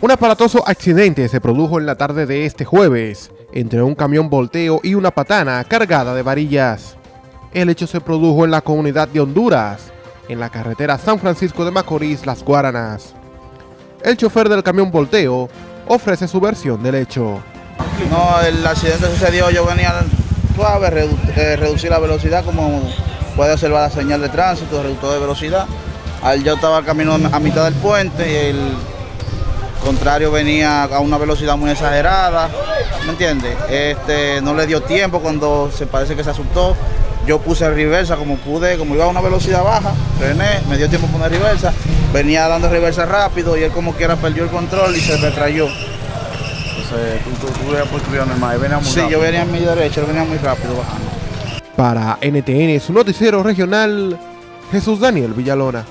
Un aparatoso accidente se produjo en la tarde de este jueves entre un camión volteo y una patana cargada de varillas. El hecho se produjo en la comunidad de Honduras, en la carretera San Francisco de Macorís, Las Guaranas. El chofer del camión volteo ofrece su versión del hecho. No, el accidente sucedió, yo venía suave, redu eh, reducir la velocidad como puede observar la señal de tránsito, reductor de velocidad. Al yo estaba camino a mitad del puente y el contrario venía a una velocidad muy exagerada, ¿me entiende? Este, no le dio tiempo cuando se parece que se asustó. Yo puse reversa como pude, como iba a una velocidad baja, frené, me dio tiempo poner reversa, venía dando reversa rápido y él como quiera perdió el control y se retrayó. Entonces, tú, tú, tú venías por normal, venía muy Sí, rápido. yo venía en mi derecha, él venía muy rápido bajando. Para NTN, su noticiero regional, Jesús Daniel Villalona.